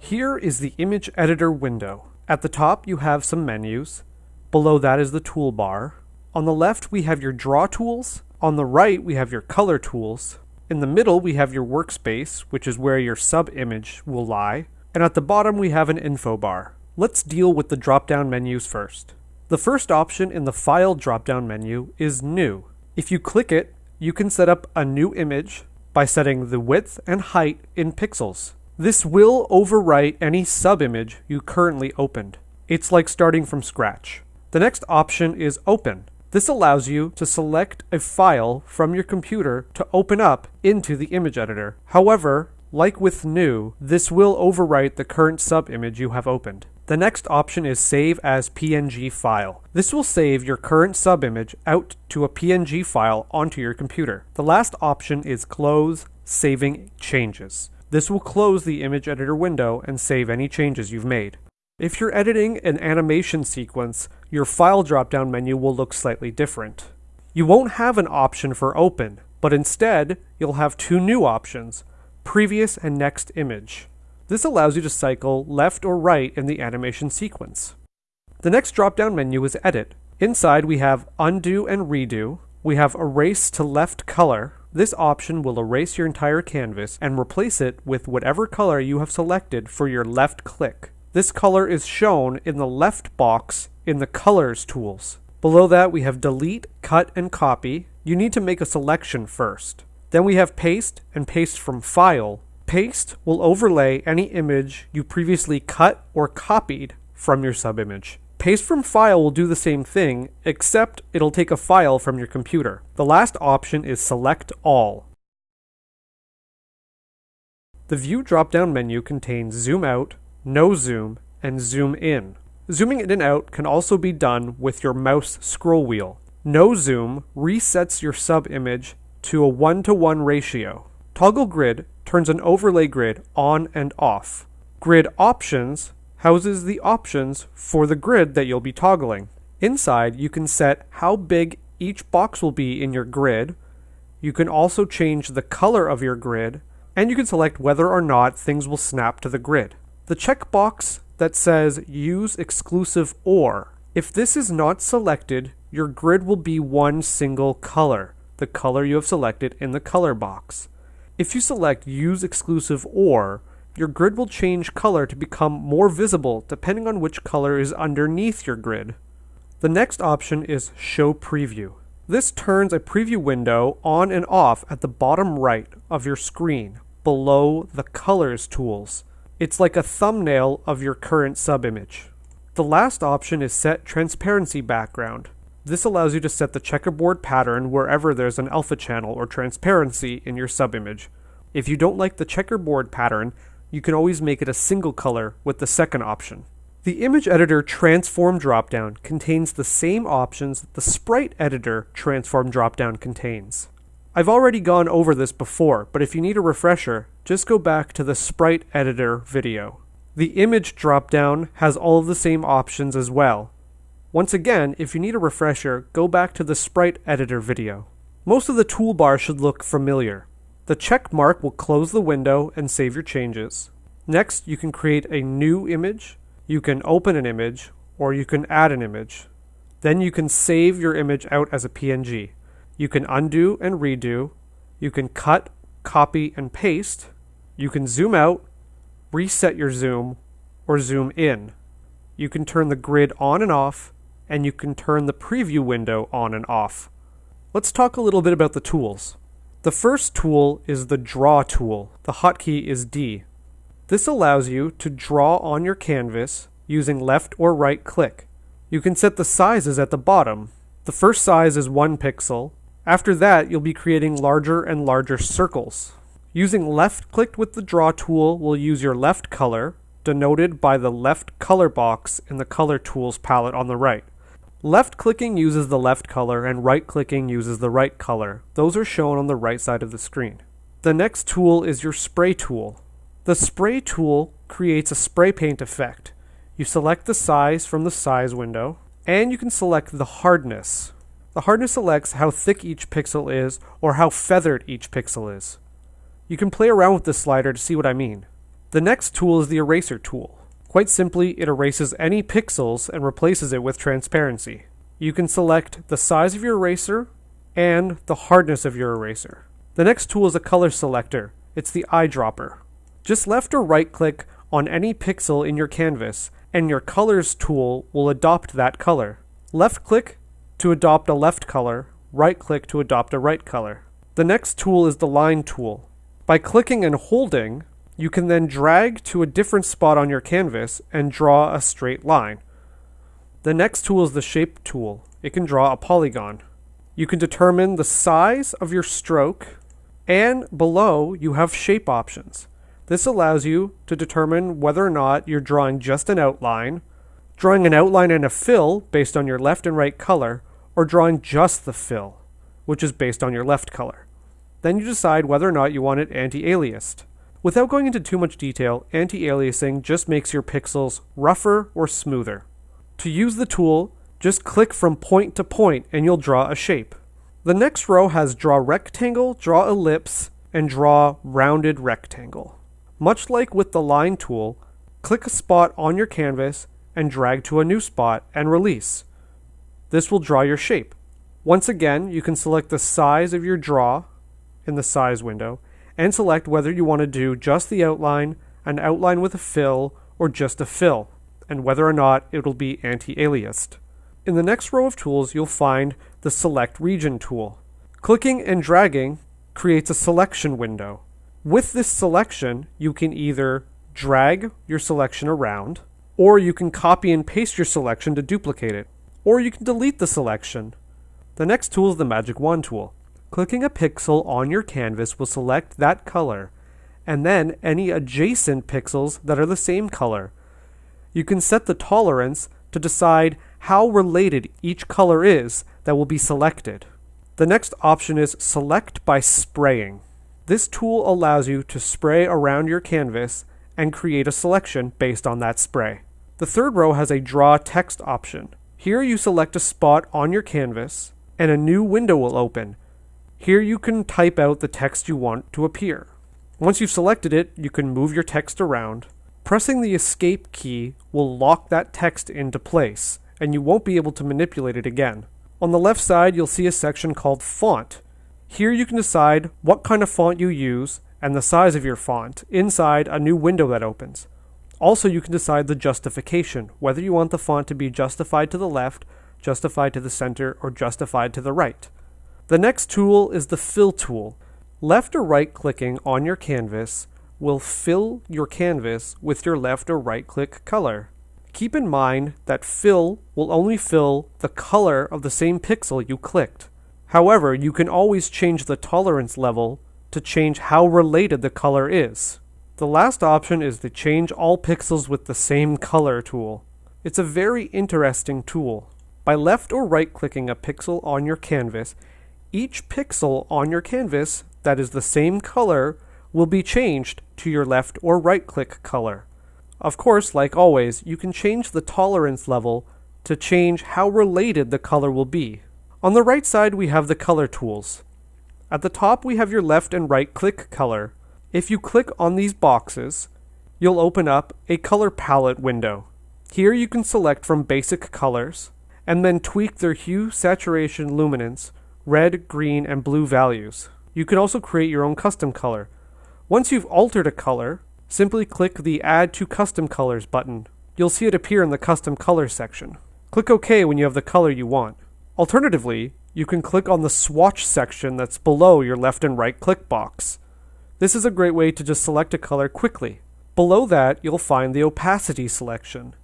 Here is the image editor window. At the top you have some menus. Below that is the toolbar. On the left we have your draw tools. On the right we have your color tools. In the middle we have your workspace, which is where your sub-image will lie. And at the bottom we have an info bar. Let's deal with the drop-down menus first. The first option in the File drop-down menu is New. If you click it, you can set up a new image by setting the width and height in pixels. This will overwrite any sub-image you currently opened. It's like starting from scratch. The next option is Open. This allows you to select a file from your computer to open up into the image editor. However, like with new, this will overwrite the current sub-image you have opened. The next option is Save as PNG file. This will save your current subimage out to a PNG file onto your computer. The last option is Close Saving Changes. This will close the image editor window and save any changes you've made. If you're editing an animation sequence, your file drop-down menu will look slightly different. You won't have an option for open, but instead, you'll have two new options, previous and next image. This allows you to cycle left or right in the animation sequence. The next drop-down menu is Edit. Inside we have Undo and Redo. We have Erase to Left Color. This option will erase your entire canvas and replace it with whatever color you have selected for your left click. This color is shown in the left box in the Colors tools. Below that we have Delete, Cut, and Copy. You need to make a selection first. Then we have Paste and Paste from File. Paste will overlay any image you previously cut or copied from your subimage. Paste from file will do the same thing, except it'll take a file from your computer. The last option is Select All. The View drop-down menu contains Zoom Out, No Zoom, and Zoom In. Zooming in and out can also be done with your mouse scroll wheel. No Zoom resets your sub-image to a one-to-one ratio. Toggle Grid turns an overlay grid on and off. Grid Options houses the options for the grid that you'll be toggling. Inside, you can set how big each box will be in your grid. You can also change the color of your grid, and you can select whether or not things will snap to the grid. The checkbox that says Use Exclusive OR. If this is not selected, your grid will be one single color, the color you have selected in the color box. If you select Use Exclusive OR, your grid will change color to become more visible depending on which color is underneath your grid. The next option is Show Preview. This turns a preview window on and off at the bottom right of your screen, below the Colors tools. It's like a thumbnail of your current subimage. The last option is Set Transparency Background. This allows you to set the checkerboard pattern wherever there's an alpha channel or transparency in your subimage. If you don't like the checkerboard pattern, you can always make it a single color with the second option. The Image Editor Transform dropdown contains the same options that the Sprite Editor Transform dropdown contains. I've already gone over this before, but if you need a refresher, just go back to the Sprite Editor video. The Image dropdown has all of the same options as well, once again, if you need a refresher, go back to the Sprite Editor video. Most of the toolbar should look familiar. The check mark will close the window and save your changes. Next, you can create a new image, you can open an image, or you can add an image. Then you can save your image out as a PNG. You can undo and redo, you can cut, copy, and paste, you can zoom out, reset your zoom, or zoom in. You can turn the grid on and off, and you can turn the preview window on and off. Let's talk a little bit about the tools. The first tool is the Draw tool. The hotkey is D. This allows you to draw on your canvas using left or right click. You can set the sizes at the bottom. The first size is 1 pixel. After that, you'll be creating larger and larger circles. Using left click with the Draw tool will use your left color, denoted by the left color box in the Color Tools palette on the right. Left clicking uses the left color and right clicking uses the right color. Those are shown on the right side of the screen. The next tool is your spray tool. The spray tool creates a spray paint effect. You select the size from the size window and you can select the hardness. The hardness selects how thick each pixel is or how feathered each pixel is. You can play around with this slider to see what I mean. The next tool is the eraser tool. Quite simply, it erases any pixels and replaces it with transparency. You can select the size of your eraser and the hardness of your eraser. The next tool is a color selector. It's the eyedropper. Just left or right click on any pixel in your canvas and your colors tool will adopt that color. Left click to adopt a left color, right click to adopt a right color. The next tool is the line tool. By clicking and holding, you can then drag to a different spot on your canvas and draw a straight line. The next tool is the shape tool. It can draw a polygon. You can determine the size of your stroke and below you have shape options. This allows you to determine whether or not you're drawing just an outline, drawing an outline and a fill based on your left and right color, or drawing just the fill, which is based on your left color. Then you decide whether or not you want it anti-aliased. Without going into too much detail, anti-aliasing just makes your pixels rougher or smoother. To use the tool, just click from point to point and you'll draw a shape. The next row has draw rectangle, draw ellipse, and draw rounded rectangle. Much like with the line tool, click a spot on your canvas and drag to a new spot and release. This will draw your shape. Once again, you can select the size of your draw in the size window and select whether you want to do just the outline, an outline with a fill, or just a fill, and whether or not it will be anti-aliased. In the next row of tools, you'll find the Select Region tool. Clicking and dragging creates a selection window. With this selection, you can either drag your selection around, or you can copy and paste your selection to duplicate it, or you can delete the selection. The next tool is the Magic Wand tool. Clicking a pixel on your canvas will select that color, and then any adjacent pixels that are the same color. You can set the tolerance to decide how related each color is that will be selected. The next option is Select by Spraying. This tool allows you to spray around your canvas and create a selection based on that spray. The third row has a draw text option. Here you select a spot on your canvas and a new window will open. Here you can type out the text you want to appear. Once you've selected it, you can move your text around. Pressing the escape key will lock that text into place and you won't be able to manipulate it again. On the left side, you'll see a section called Font. Here you can decide what kind of font you use and the size of your font inside a new window that opens. Also, you can decide the justification, whether you want the font to be justified to the left, justified to the center, or justified to the right. The next tool is the Fill tool. Left or right clicking on your canvas will fill your canvas with your left or right click color. Keep in mind that fill will only fill the color of the same pixel you clicked. However, you can always change the tolerance level to change how related the color is. The last option is the change all pixels with the same color tool. It's a very interesting tool. By left or right clicking a pixel on your canvas, each pixel on your canvas that is the same color will be changed to your left or right click color. Of course, like always, you can change the tolerance level to change how related the color will be. On the right side, we have the color tools. At the top, we have your left and right click color. If you click on these boxes, you'll open up a color palette window. Here you can select from basic colors and then tweak their hue, saturation, luminance, red, green, and blue values. You can also create your own custom color. Once you've altered a color, simply click the Add to Custom Colors button. You'll see it appear in the Custom Colors section. Click OK when you have the color you want. Alternatively, you can click on the swatch section that's below your left and right click box. This is a great way to just select a color quickly. Below that, you'll find the opacity selection.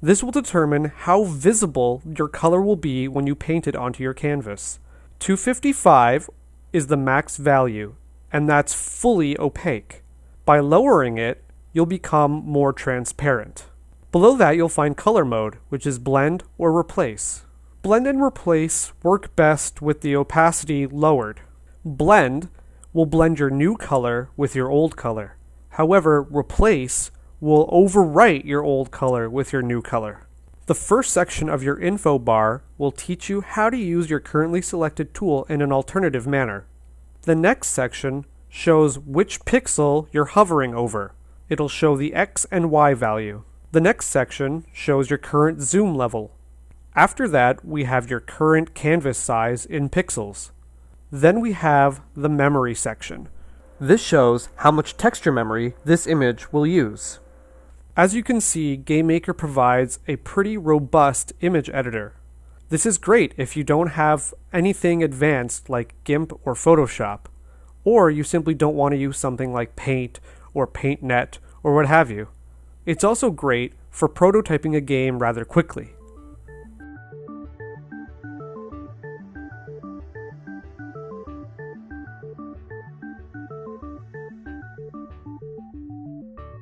This will determine how visible your color will be when you paint it onto your canvas. 255 is the max value, and that's fully opaque. By lowering it, you'll become more transparent. Below that, you'll find color mode, which is blend or replace. Blend and replace work best with the opacity lowered. Blend will blend your new color with your old color. However, replace will overwrite your old color with your new color. The first section of your info bar will teach you how to use your currently selected tool in an alternative manner. The next section shows which pixel you're hovering over. it'll show the X and Y value. The next section shows your current zoom level. After that, we have your current canvas size in pixels. Then we have the memory section. This shows how much texture memory this image will use. As you can see, GameMaker provides a pretty robust image editor. This is great if you don't have anything advanced like GIMP or Photoshop, or you simply don't want to use something like Paint or PaintNet or what have you. It's also great for prototyping a game rather quickly.